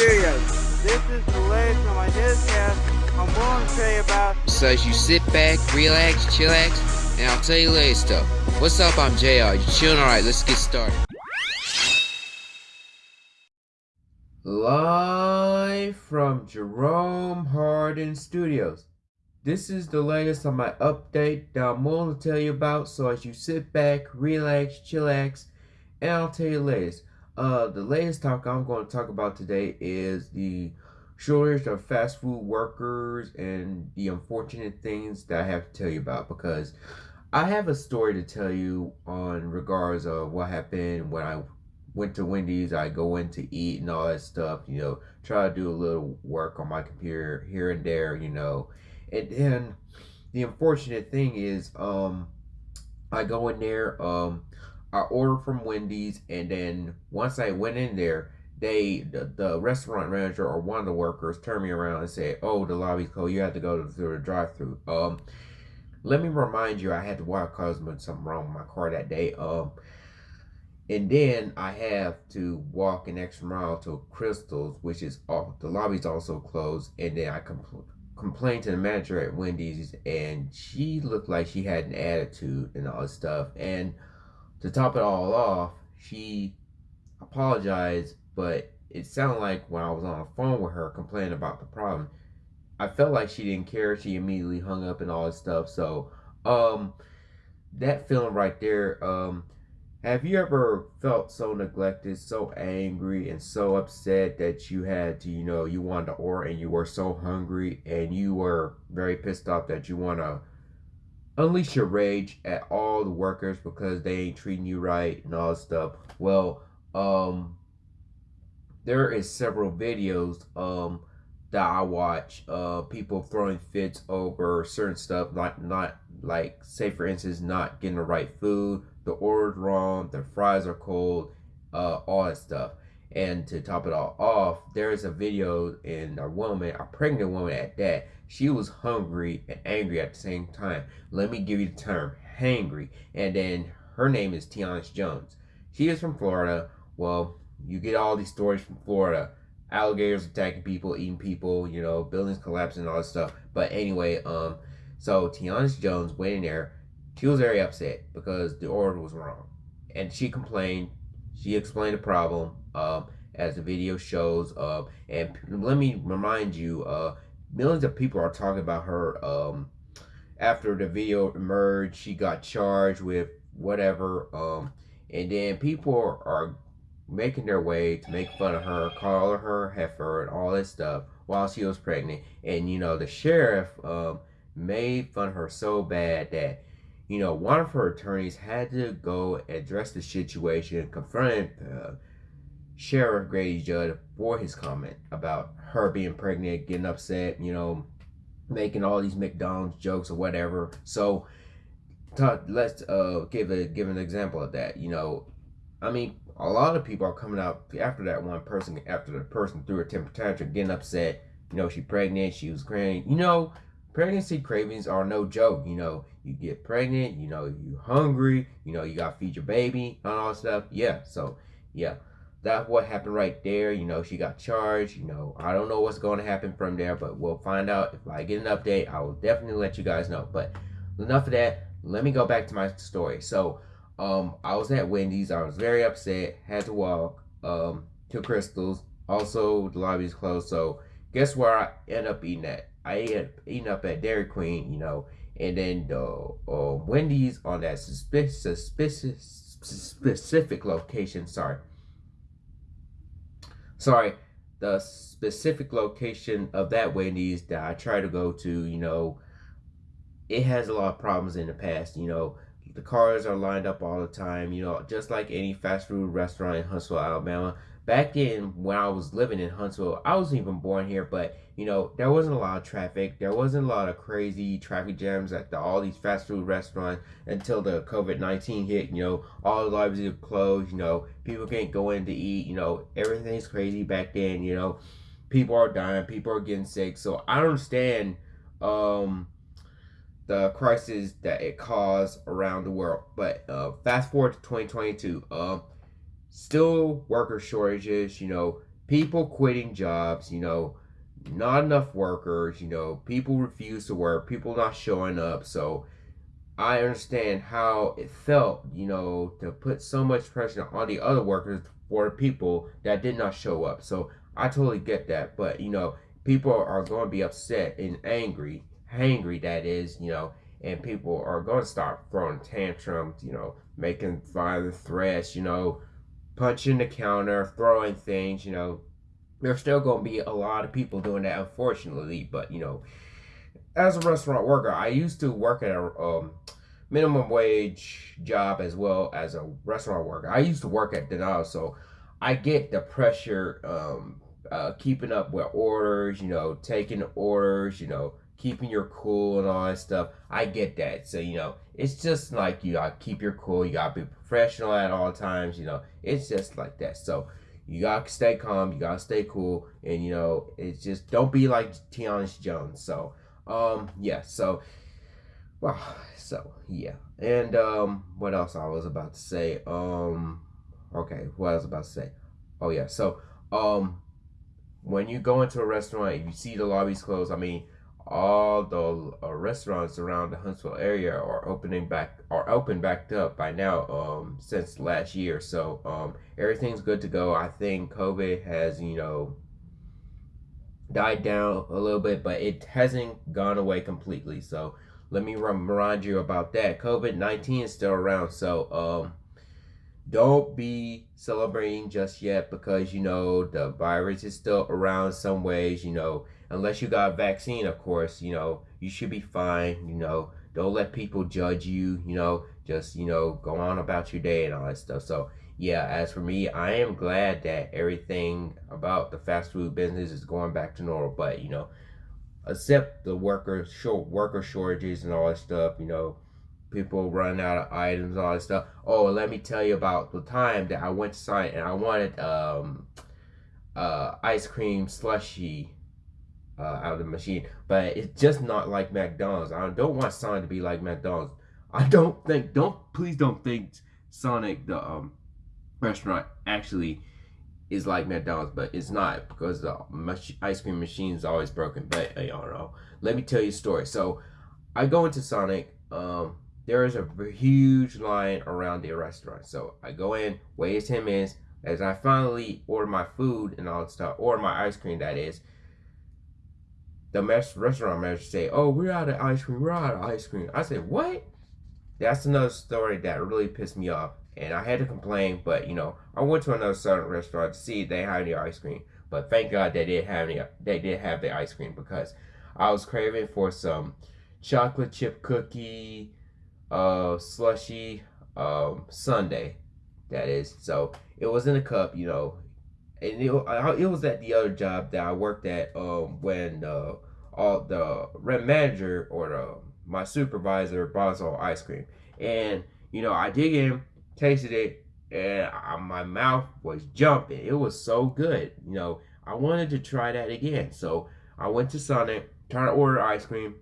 This is the latest on my newscast. I'm going to tell you about. So as you sit back, relax, chillax, and I'll tell you later stuff. What's up? I'm JR. You chilling? Alright, let's get started. Live from Jerome Hardin Studios. This is the latest on my update that I'm going to tell you about. So as you sit back, relax, chillax, and I'll tell you the latest. Uh, the latest talk I'm going to talk about today is the shortage of fast food workers and the unfortunate things that I have to tell you about because I have a story to tell you on regards of what happened when I went to Wendy's. I go in to eat and all that stuff, you know, try to do a little work on my computer here and there, you know. And then the unfortunate thing is, um, I go in there, um, I ordered from Wendy's, and then once I went in there, they the, the restaurant manager or one of the workers turned me around and said, "Oh, the lobby's closed. You have to go through the drive-through." Um, let me remind you, I had to walk cause something wrong with my car that day. Um, and then I have to walk an extra mile to Krystals, which is off. The lobby's also closed, and then I compl- complained to the manager at Wendy's, and she looked like she had an attitude and all this stuff, and to top it all off, she apologized, but it sounded like when I was on the phone with her complaining about the problem, I felt like she didn't care. She immediately hung up and all this stuff. So, um, that feeling right there, um, have you ever felt so neglected, so angry, and so upset that you had to, you know, you wanted to order and you were so hungry and you were very pissed off that you want to unleash your rage at all the workers because they ain't treating you right and all that stuff. Well, um, there is several videos um that I watch uh people throwing fits over certain stuff like not like say for instance not getting the right food, the order's wrong, the fries are cold, uh all that stuff. And to top it all off, there is a video in a woman, a pregnant woman at that. She was hungry and angry at the same time. Let me give you the term, hangry. And then her name is Tiana Jones. She is from Florida. Well, you get all these stories from Florida. Alligators attacking people, eating people, you know, buildings collapsing, all this stuff. But anyway, um, so Tiana Jones went in there. She was very upset because the order was wrong. And she complained. She explained the problem um, as the video shows. Uh, and let me remind you, uh, millions of people are talking about her. Um, after the video emerged, she got charged with whatever. Um, and then people are making their way to make fun of her, call her heifer, and all this stuff while she was pregnant. And you know, the sheriff um, made fun of her so bad that you know one of her attorneys had to go address the situation, confront uh, Sheriff Grady Judd for his comment about her being pregnant, getting upset, you know, making all these McDonald's jokes or whatever. So talk, let's uh, give a give an example of that. You know, I mean, a lot of people are coming out after that one person, after the person threw a temper tantrum, getting upset. You know, she pregnant, she was crying. You know, pregnancy cravings are no joke. You know, you get pregnant, you know, you hungry, you know, you got to feed your baby and all stuff. Yeah, so yeah that's what happened right there. You know, she got charged. You know, I don't know what's going to happen from there, but we'll find out. If I get an update, I will definitely let you guys know. But enough of that. Let me go back to my story. So, um, I was at Wendy's. I was very upset. Had to walk um, to Krystal's. Also, the lobby is closed. So, guess where I end up eating at? I ate eating up at Dairy Queen. You know, and then the uh, Wendy's on that suspicious, suspicious, specific location. Sorry sorry, the specific location of that Wendy's that I try to go to, you know, it has a lot of problems in the past. You know, the cars are lined up all the time, you know, just like any fast food restaurant in Huntsville, Alabama back in when I was living in Huntsville, I wasn't even born here, but you know, there wasn't a lot of traffic. There wasn't a lot of crazy traffic jams at the, all these fast food restaurants until the COVID 19 hit. You know, all the libraries are closed. You know, people can't go in to eat. You know, everything's crazy back then. You know, people are dying, people are getting sick. So I understand um, the crisis that it caused around the world. But uh, fast forward to 2022. Uh, still worker shortages, you know, people quitting jobs, you know, not enough workers, you know, people refuse to work, people not showing up. So I understand how it felt, you know, to put so much pressure on the other workers for the people that did not show up. So I totally get that. But, you know, people are going to be upset and angry, hangry, that is, you know, and people are going to start throwing tantrums, you know, making violent threats, you know, punching the counter, throwing things, you know. There's still going to be a lot of people doing that, unfortunately. But, you know, as a restaurant worker, I used to work at a um, minimum wage job as well as a restaurant worker. I used to work at Denal, so I get the pressure, um, uh, keeping up with orders, you know, taking orders, you know, keeping your cool and all that stuff. I get that. So, you know, it's just like you gotta keep your cool, you gotta be professional at all times, you know, it's just like that. So, you gotta stay calm, you gotta stay cool, and you know, it's just don't be like Tiana Jones. So, um, yeah, so well, so yeah. And um what else I was about to say? Um okay, what I was about to say. Oh yeah, so um when you go into a restaurant and you see the lobbies closed, I mean all the uh, restaurants around the Huntsville area are opening back are open backed up by now um since last year. So um everything's good to go. I think COVID has, you know, died down a little bit, but it hasn't gone away completely. So let me remind you about that. COVID 19 is still around. So um, don't be celebrating just yet because, you know, the virus is still around some ways. You know, unless you got a vaccine, of course, you know, you should be fine. You know, don't let people judge you. You know, just, you know, go on about your day and all that stuff. So, yeah, as for me, I am glad that everything about the fast food business is going back to normal. But, you know, accept the worker short worker shortages and all that stuff. You know, people running out of items, all that stuff. Oh, let me tell you about the time that I went to sign and I wanted um uh ice cream slushy uh, out of the machine, but it's just not like McDonald's. I don't want Sonic to be like McDonald's. I don't think don't please don't think Sonic the um restaurant actually is like McDonald's, but it's not because the ice cream machine is always broken. But I don't know. Let me tell you a story. So I go into Sonic. Um, there is a huge line around the restaurant. So I go in, wait 10 minutes. As I finally order my food and all that stuff, order my ice cream, that is, the restaurant manager say, "Oh, we're out of ice cream. We're out of ice cream." I said, "What?" That's another story that really pissed me off and I had to complain, but you know, I went to another southern restaurant to see if they had any ice cream. But thank God they did have any. They did have the ice cream because I was craving for some chocolate chip cookie, uh, slushy, um, sundae. That is. So it was in a cup, you know, and it, it was at the other job that I worked at. Um, when uh, all the rent manager or the my supervisor bought us all ice cream, and you know, I dig in tasted it, and I, my mouth was jumping. It was so good. You know, I wanted to try that again. So I went to Sonic, tried to order ice cream,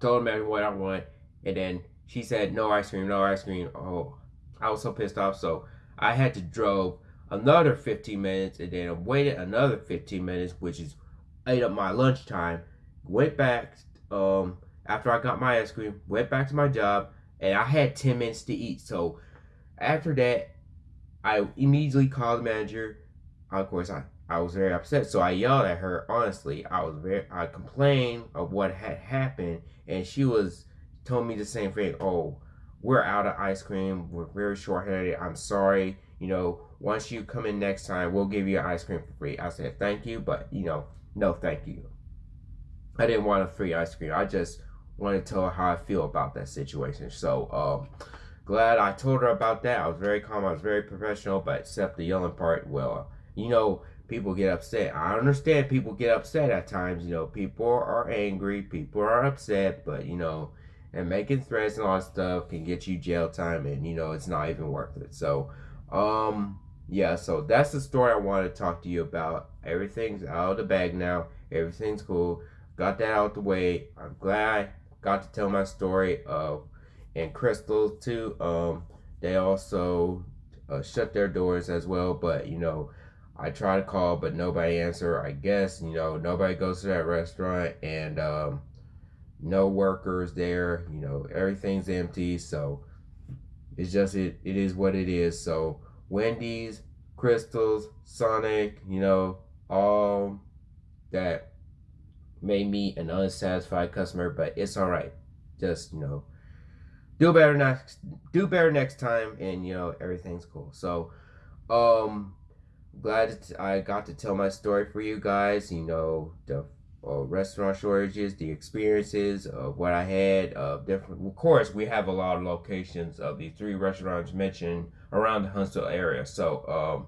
told them what I want, and then she said no ice cream, no ice cream. Oh, I was so pissed off. So I had to drove another 15 minutes and then waited another 15 minutes, which is ate up my lunchtime. Went back um, after I got my ice cream, went back to my job, and I had 10 minutes to eat. So after that, I immediately called the manager. Of course, I, I was very upset, so I yelled at her. Honestly, I was very I complained of what had happened, and she was told me the same thing. Oh, we're out of ice cream. We're very short-handed. I'm sorry. You know, once you come in next time, we'll give you ice cream for free. I said thank you, but you know, no thank you. I didn't want a free ice cream. I just wanted to tell her how I feel about that situation. So, um, glad I told her about that. I was very calm. I was very professional, but except the yelling part, well, you know, people get upset. I understand people get upset at times. You know, people are angry, people are upset, but you know, and making threats and all that stuff can get you jail time, and you know, it's not even worth it. So, um, yeah, so that's the story I want to talk to you about. Everything's out of the bag now. Everything's cool. Got that out the way. I'm glad I got to tell my story of and Krystal too. Um, they also uh, shut their doors as well. But you know, I try to call, but nobody answer. I guess you know nobody goes to that restaurant, and um, no workers there. You know everything's empty, so it's just it. It is what it is. So Wendy's, Krystals, Sonic, you know, all that made me an unsatisfied customer, but it's all right. Just you know, do better next, do better next time, and you know everything's cool. So, um glad I got to tell my story for you guys. You know, the uh, restaurant shortages, the experiences of what I had. of different. Of course, we have a lot of locations of the three restaurants mentioned around the Huntsville area. So, um,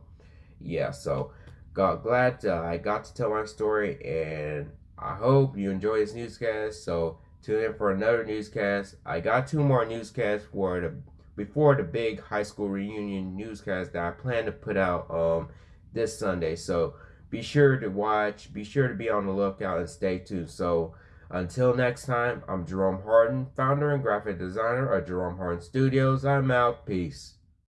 yeah. So, got glad uh, I got to tell my story, and I hope you enjoy this newscast. So, tune in for another newscast. I got two more newscasts for the before the big high school reunion newscast that I plan to put out. Um this Sunday. So be sure to watch, be sure to be on the lookout and stay tuned. So until next time, I'm Jerome Harden, founder and graphic designer of Jerome Harden Studios. I'm out. Peace.